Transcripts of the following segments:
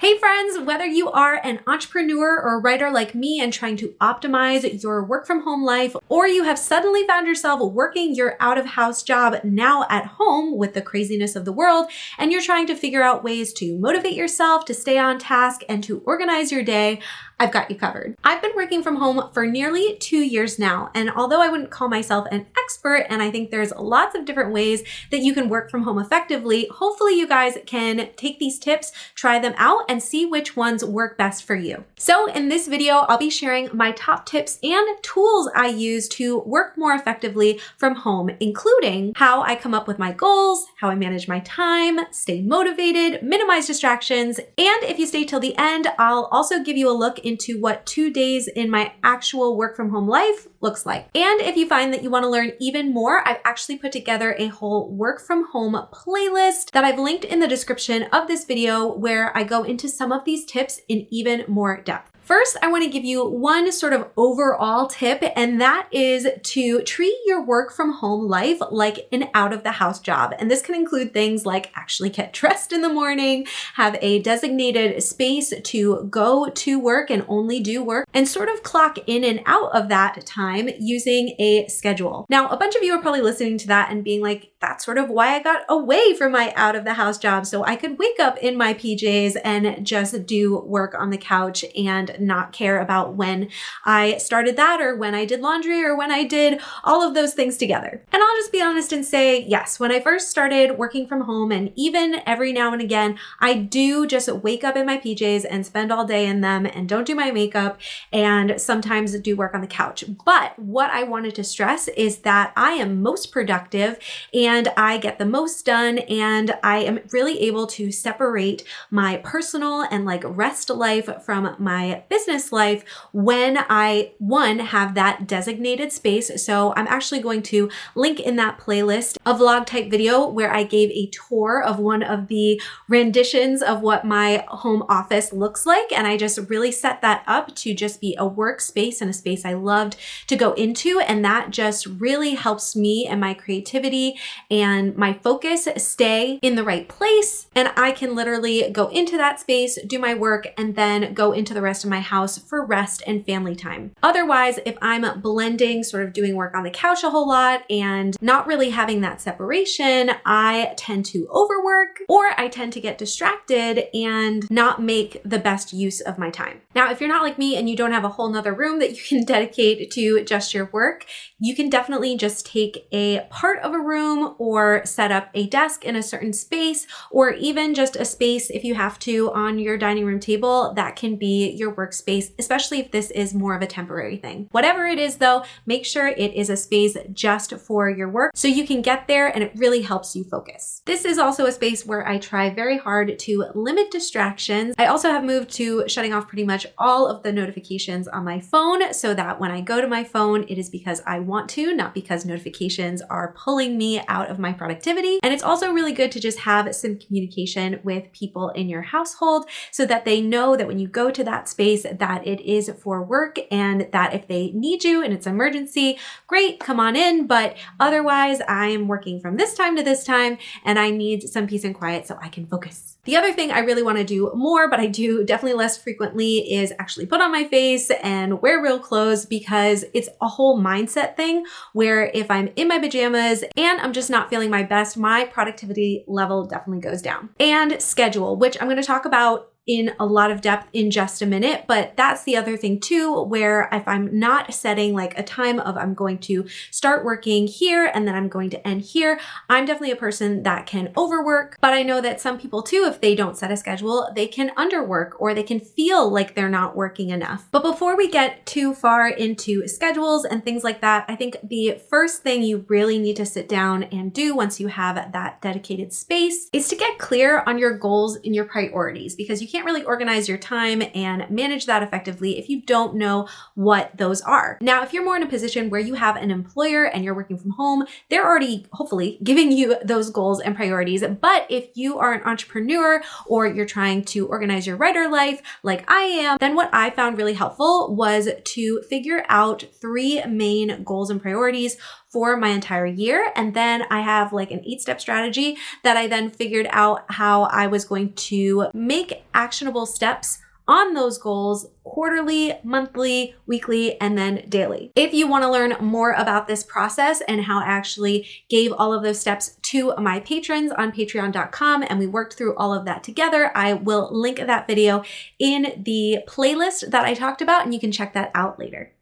Hey friends, whether you are an entrepreneur or writer like me and trying to optimize your work from home life, or you have suddenly found yourself working your out of house job now at home with the craziness of the world, and you're trying to figure out ways to motivate yourself, to stay on task, and to organize your day, I've got you covered. I've been working from home for nearly two years now, and although I wouldn't call myself an expert, and I think there's lots of different ways that you can work from home effectively, hopefully you guys can take these tips, try them out, and see which ones work best for you. So in this video, I'll be sharing my top tips and tools I use to work more effectively from home, including how I come up with my goals, how I manage my time, stay motivated, minimize distractions, and if you stay till the end, I'll also give you a look into what two days in my actual work from home life looks like. And if you find that you want to learn even more, I've actually put together a whole work from home playlist that I've linked in the description of this video where I go into some of these tips in even more depth. First, I want to give you one sort of overall tip, and that is to treat your work from home life like an out of the house job. And this can include things like actually get dressed in the morning, have a designated space to go to work and only do work, and sort of clock in and out of that time using a schedule. Now, a bunch of you are probably listening to that and being like, that's sort of why I got away from my out of the house job. So I could wake up in my PJs and just do work on the couch and not care about when I started that or when I did laundry or when I did all of those things together. And I'll just be honest and say, yes, when I first started working from home and even every now and again, I do just wake up in my PJs and spend all day in them and don't do my makeup and sometimes do work on the couch. But what I wanted to stress is that I am most productive and I get the most done and I am really able to separate my personal and like rest life from my business life when I, one, have that designated space. So I'm actually going to link in that playlist a vlog type video where I gave a tour of one of the renditions of what my home office looks like. And I just really set that up to just be a workspace and a space I loved to go into. And that just really helps me and my creativity and my focus stay in the right place. And I can literally go into that space, do my work, and then go into the rest of my house for rest and family time. Otherwise, if I'm blending, sort of doing work on the couch a whole lot and not really having that separation, I tend to overwork or I tend to get distracted and not make the best use of my time. Now, if you're not like me and you don't have a whole nother room that you can dedicate to just your work, you can definitely just take a part of a room or set up a desk in a certain space or even just a space if you have to on your dining room table that can be your workspace, especially if this is more of a temporary thing. Whatever it is though, make sure it is a space just for your work so you can get there and it really helps you focus. This is also a space where I try very hard to limit distractions. I also have moved to shutting off pretty much all of the notifications on my phone so that when I go to my phone, it is because I want to, not because notifications are pulling me out of my productivity. And it's also really good to just have some communication with people in your household so that they know that when you go to that space, that it is for work and that if they need you and it's emergency, great, come on in. But otherwise, I am working from this time to this time and I need some peace and quiet so I can focus. The other thing I really want to do more, but I do definitely less frequently, is actually put on my face and wear real clothes because it's a whole mindset thing where if I'm in my pajamas and I'm just not feeling my best, my productivity level definitely goes down. And schedule, which I'm going to talk about in a lot of depth in just a minute, but that's the other thing too, where if I'm not setting like a time of I'm going to start working here and then I'm going to end here, I'm definitely a person that can overwork, but I know that some people too, if they don't set a schedule, they can underwork or they can feel like they're not working enough. But before we get too far into schedules and things like that, I think the first thing you really need to sit down and do once you have that dedicated space is to get clear on your goals and your priorities because you can't really organize your time and manage that effectively if you don't know what those are. Now, if you're more in a position where you have an employer and you're working from home, they're already hopefully giving you those goals and priorities. But if you are an entrepreneur or you're trying to organize your writer life like I am, then what I found really helpful was to figure out three main goals and priorities for my entire year. And then I have like an eight step strategy that I then figured out how I was going to make actionable steps on those goals quarterly, monthly, weekly, and then daily. If you want to learn more about this process and how I actually gave all of those steps to my patrons on patreon.com and we worked through all of that together, I will link that video in the playlist that I talked about and you can check that out later.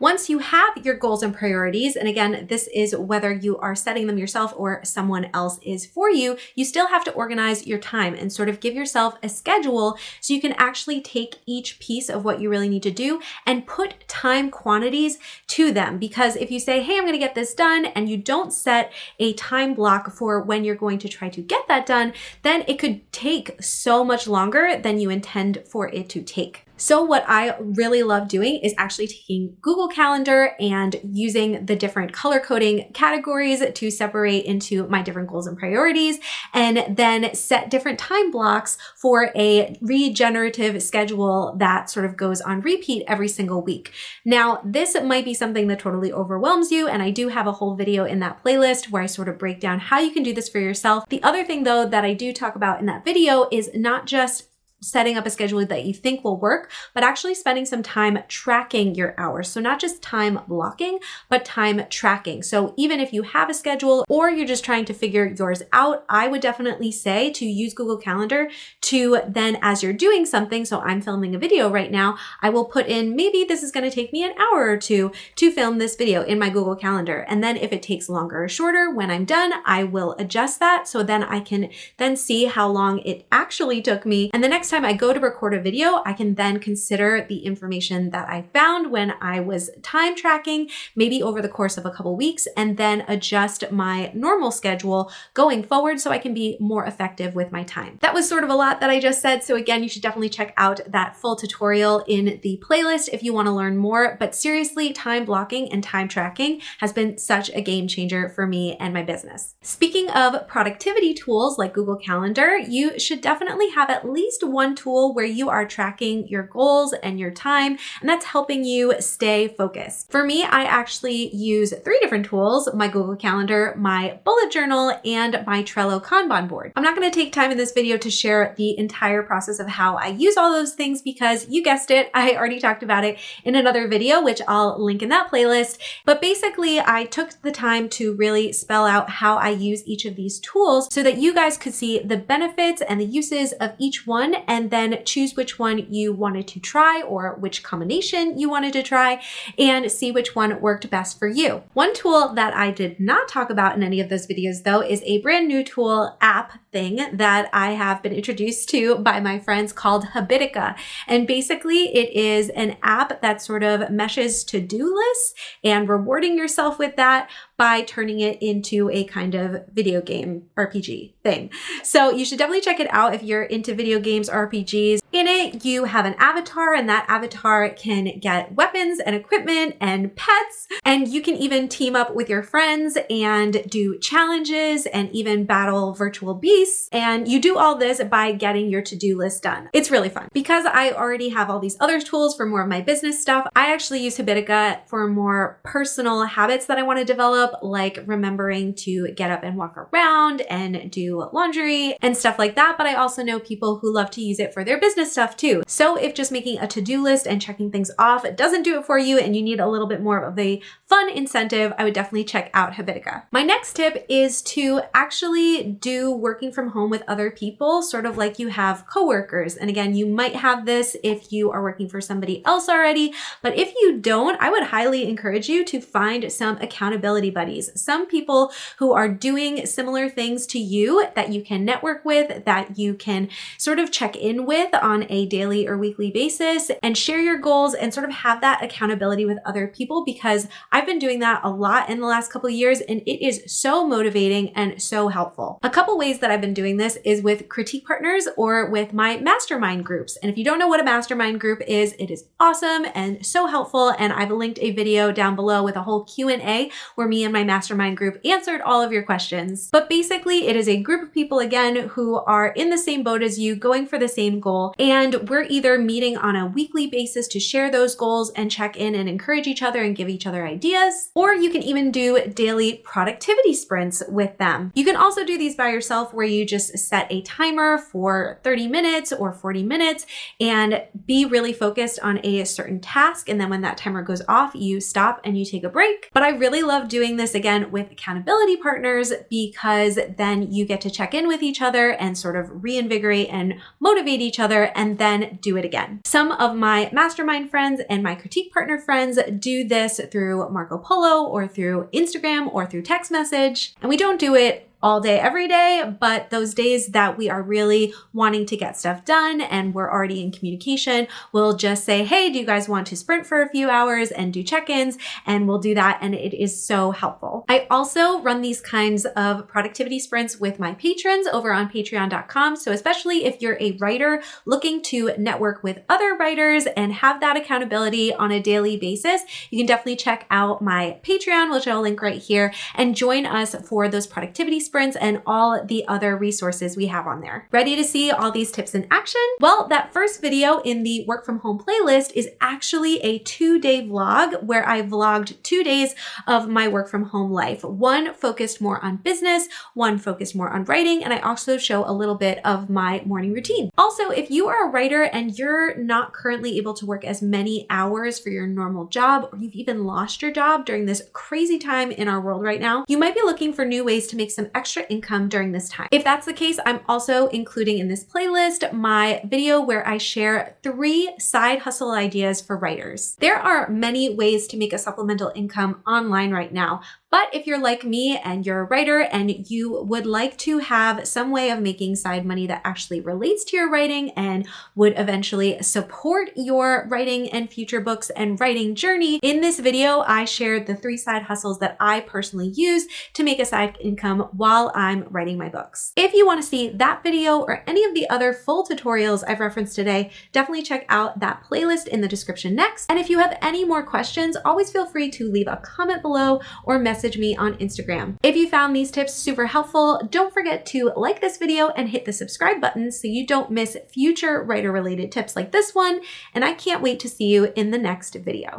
Once you have your goals and priorities, and again, this is whether you are setting them yourself or someone else is for you, you still have to organize your time and sort of give yourself a schedule so you can actually take each piece of what you really need to do and put time quantities to them. Because if you say, hey, I'm going to get this done, and you don't set a time block for when you're going to try to get that done, then it could take so much longer than you intend for it to take. So what I really love doing is actually taking Google Calendar and using the different color coding categories to separate into my different goals and priorities and then set different time blocks for a regenerative schedule that sort of goes on repeat every single week. Now, this might be something that totally overwhelms you and I do have a whole video in that playlist where I sort of break down how you can do this for yourself. The other thing though that I do talk about in that video is not just setting up a schedule that you think will work, but actually spending some time tracking your hours. So not just time blocking, but time tracking. So even if you have a schedule or you're just trying to figure yours out, I would definitely say to use Google Calendar to then as you're doing something, so I'm filming a video right now, I will put in maybe this is gonna take me an hour or two to film this video in my Google Calendar. And then if it takes longer or shorter, when I'm done, I will adjust that so then I can then see how long it actually took me. And the next time I go to record a video, I can then consider the information that I found when I was time tracking, maybe over the course of a couple weeks, and then adjust my normal schedule going forward so I can be more effective with my time. That was sort of a lot that I just said. So again, you should definitely check out that full tutorial in the playlist if you want to learn more. But seriously, time blocking and time tracking has been such a game changer for me and my business. Speaking of productivity tools like Google Calendar, you should definitely have at least one one tool where you are tracking your goals and your time, and that's helping you stay focused. For me, I actually use three different tools, my Google Calendar, my bullet journal, and my Trello Kanban board. I'm not gonna take time in this video to share the entire process of how I use all those things because you guessed it, I already talked about it in another video, which I'll link in that playlist. But basically, I took the time to really spell out how I use each of these tools so that you guys could see the benefits and the uses of each one and then choose which one you wanted to try or which combination you wanted to try and see which one worked best for you. One tool that I did not talk about in any of those videos though is a brand new tool app thing that I have been introduced to by my friends called Habitica. And basically it is an app that sort of meshes to-do lists and rewarding yourself with that by turning it into a kind of video game RPG thing. So you should definitely check it out if you're into video games, RPGs. In it, you have an avatar and that avatar can get weapons and equipment and pets. And you can even team up with your friends and do challenges and even battle virtual beasts. And you do all this by getting your to-do list done. It's really fun. Because I already have all these other tools for more of my business stuff, I actually use Habitica for more personal habits that I want to develop like remembering to get up and walk around and do laundry and stuff like that. But I also know people who love to use it for their business stuff too. So if just making a to-do list and checking things off doesn't do it for you and you need a little bit more of a fun incentive, I would definitely check out Habitica. My next tip is to actually do working from home with other people, sort of like you have coworkers. And again, you might have this if you are working for somebody else already, but if you don't, I would highly encourage you to find some accountability buddies, some people who are doing similar things to you that you can network with, that you can sort of check in with on a daily or weekly basis and share your goals and sort of have that accountability with other people because I've been doing that a lot in the last couple of years and it is so motivating and so helpful. A couple ways that I've been doing this is with critique partners or with my mastermind groups. And if you don't know what a mastermind group is, it is awesome and so helpful. And I've linked a video down below with a whole Q&A where me and my mastermind group answered all of your questions. But basically it is a group of people again who are in the same boat as you, going for the same goal. And we're either meeting on a weekly basis to share those goals and check in and encourage each other and give each other ideas. Or you can even do daily productivity sprints with them. You can also do these by yourself where you just set a timer for 30 minutes or 40 minutes and be really focused on a certain task. And then when that timer goes off, you stop and you take a break. But I really love doing this again with accountability partners because then you get to check in with each other and sort of reinvigorate and motivate each other and then do it again. Some of my mastermind friends and my critique partner friends do this through Marco Polo or through Instagram or through text message. And we don't do it all day, every day, but those days that we are really wanting to get stuff done and we're already in communication, we'll just say, hey, do you guys want to sprint for a few hours and do check ins? And we'll do that. And it is so helpful. I also run these kinds of productivity sprints with my patrons over on patreon.com. So, especially if you're a writer looking to network with other writers and have that accountability on a daily basis, you can definitely check out my Patreon, which I'll link right here, and join us for those productivity sprints and all the other resources we have on there. Ready to see all these tips in action? Well, that first video in the work from home playlist is actually a two day vlog where I vlogged two days of my work from home life. One focused more on business, one focused more on writing, and I also show a little bit of my morning routine. Also, if you are a writer and you're not currently able to work as many hours for your normal job, or you've even lost your job during this crazy time in our world right now, you might be looking for new ways to make some extra income during this time. If that's the case, I'm also including in this playlist my video where I share three side hustle ideas for writers. There are many ways to make a supplemental income online right now, but if you're like me and you're a writer and you would like to have some way of making side money that actually relates to your writing and would eventually support your writing and future books and writing journey, in this video, I shared the three side hustles that I personally use to make a side income while I'm writing my books. If you want to see that video or any of the other full tutorials I've referenced today, definitely check out that playlist in the description next. And if you have any more questions, always feel free to leave a comment below or message message me on Instagram. If you found these tips super helpful, don't forget to like this video and hit the subscribe button so you don't miss future writer related tips like this one. And I can't wait to see you in the next video.